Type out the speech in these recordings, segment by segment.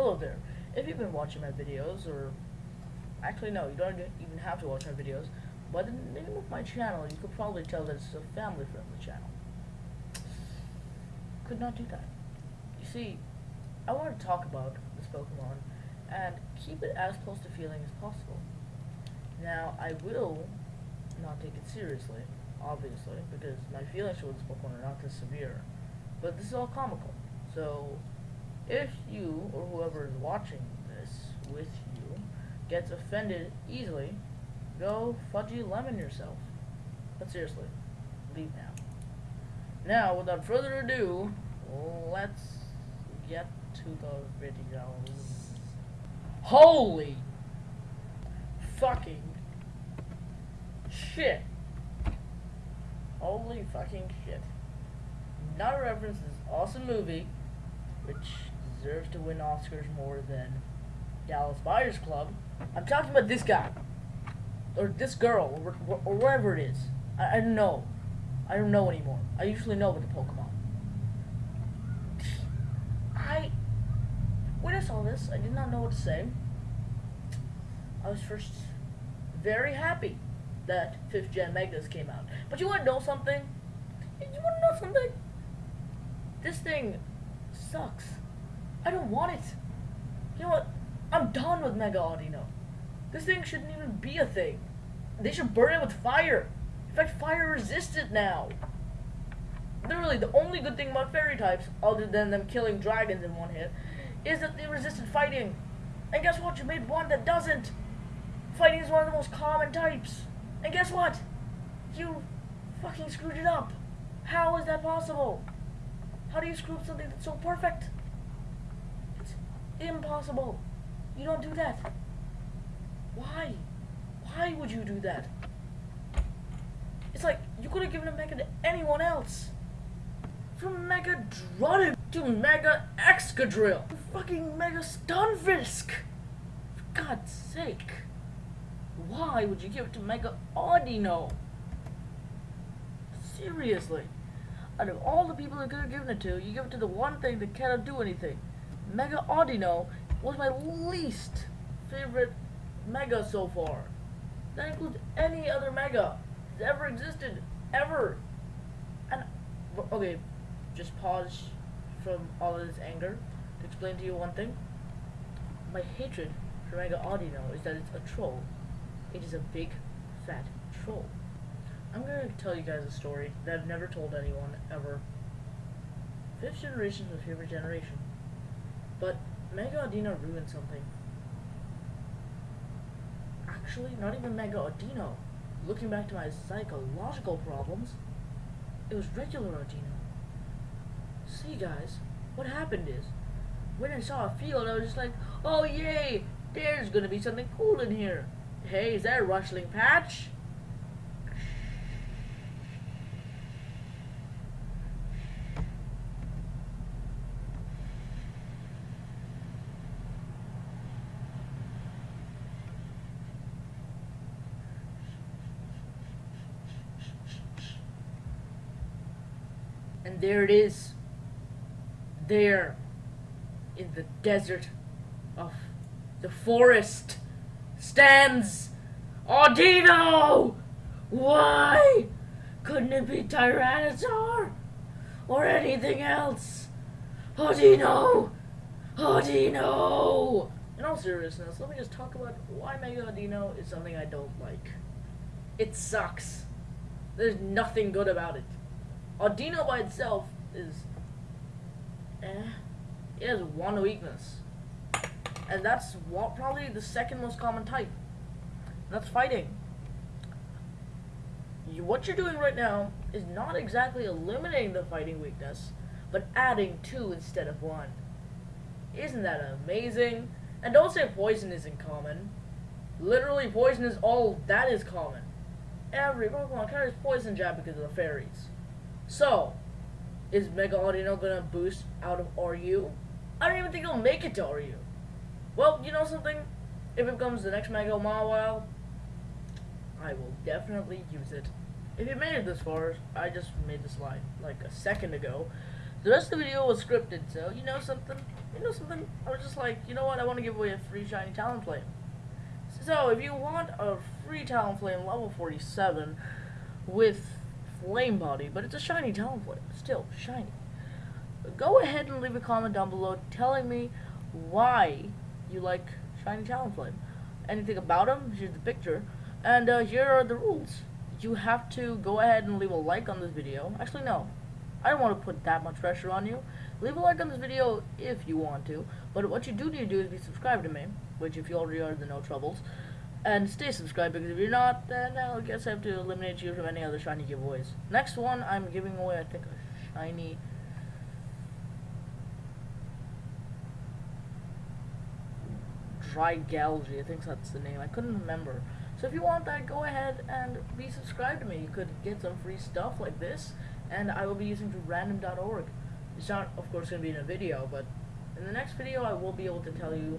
Hello there. If you've been watching my videos, or actually no, you don't even have to watch my videos, by the name of my channel, you could probably tell that it's a family-friendly channel. Could not do that. You see, I want to talk about this Pokemon and keep it as close to feeling as possible. Now, I will not take it seriously, obviously, because my feelings towards Pokemon are not this severe. But this is all comical. So, if you, or whoever is watching this with you, gets offended easily, go fudgy lemon yourself. But seriously, leave now. Now, without further ado, let's get to the video. Holy fucking shit. Holy fucking shit. Not a reference to this awesome movie, which deserves to win Oscars more than Dallas Buyers Club. I'm talking about this guy. Or this girl, or, or wherever it is. I, I don't know. I don't know anymore. I usually know with the Pokemon. I, when I saw this, I did not know what to say. I was first very happy that 5th Gen Megas came out. But you want to know something? You want to know something? This thing sucks. I don't want it. You know what? I'm done with Mega Audino. This thing shouldn't even be a thing. They should burn it with fire. In fact, fire resistant now. Literally, the only good thing about fairy types, other than them killing dragons in one hit, is that they resisted fighting. And guess what? You made one that doesn't. Fighting is one of the most common types. And guess what? You fucking screwed it up. How is that possible? How do you screw up something that's so perfect? Impossible. You don't do that. Why? Why would you do that? It's like, you could have given a Mega to anyone else. From Mega Druddigon to Mega Excadrill to fucking Mega Stunfisk. For God's sake. Why would you give it to Mega Audino? Seriously. Out of all the people that could have given it to, you give it to the one thing that cannot do anything. Mega Audino was my least favorite Mega so far. That includes any other Mega that ever existed. Ever. And, okay, just pause from all of this anger to explain to you one thing. My hatred for Mega Audino is that it's a troll. It is a big, fat troll. I'm gonna tell you guys a story that I've never told anyone ever. Fifth generation is my favorite generation. But Mega Audino ruined something. Actually, not even Mega Audino. Looking back to my psychological problems, it was regular Audino. See guys, what happened is, when I saw a field, I was just like, oh yay, there's gonna be something cool in here. Hey, is that a rustling patch? And there it is. There. In the desert of the forest stands Audino! Why? Couldn't it be Tyranitar? Or anything else? Audino! Audino! In all seriousness, let me just talk about why Mega Audino is something I don't like. It sucks. There's nothing good about it. Audino by itself is eh. It has one weakness. And that's what, probably the second most common type. That's fighting. You, what you're doing right now is not exactly eliminating the fighting weakness, but adding two instead of one. Isn't that amazing? And don't say poison isn't common. Literally, poison is all that is common. Every Pokemon carries poison jab because of the fairies. So, is Mega Audino gonna boost out of RU? I don't even think it'll make it to RU. Well, you know something? If it becomes the next Mega Mawile, I will definitely use it. If you made it this far, I just made the slide like a second ago. The rest of the video was scripted, so you know something? you know something? I was just like, you know what? I want to give away a free shiny Talonflame. So if you want a free Talonflame level 47 with Flame Body, but it's a shiny Talonflame, still shiny, go ahead and leave a comment down below telling me why you like shiny Talonflame. Anything about him? Here's the picture. And uh, here are the rules. You have to go ahead and leave a like on this video. Actually, no. I don't want to put that much pressure on you. Leave a like on this video if you want to. But what you do need to do is be subscribed to me. Which, if you already are, then no troubles. And stay subscribed, because if you're not, then I guess I have to eliminate you from any other shiny giveaways. Next one, I'm giving away, I think, a shiny... Dry Galgy, I think that's the name. I couldn't remember. So if you want that, go ahead and be subscribed to me. You could get some free stuff like this, and I will be using random.org. It's not, of course, going to be in a video, but in the next video, I will be able to tell you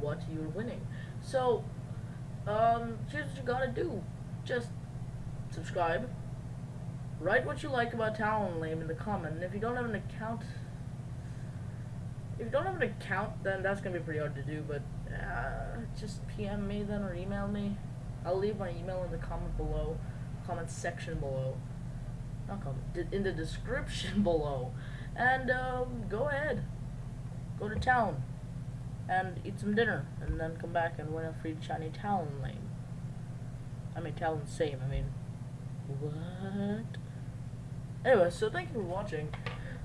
what you're winning. So, um, here's what you gotta do. Just subscribe. Write what you like about Talonflame in the comment, and if you don't have an account, if you don't have an account, then that's gonna be pretty hard to do. But uh, just PM me then or email me. I'll leave my email in the comment below, comment section below, not comment, in the description below, and um, go ahead, go to town, and eat some dinner, and then come back and win a free shiny Talonflame. I mean Talon same. I mean, what? Anyway, so thank you for watching.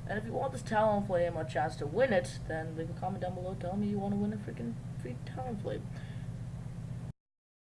And if you want this Talonflame a chance to win it, then leave a comment down below telling me you want to win a freaking free Talonflame.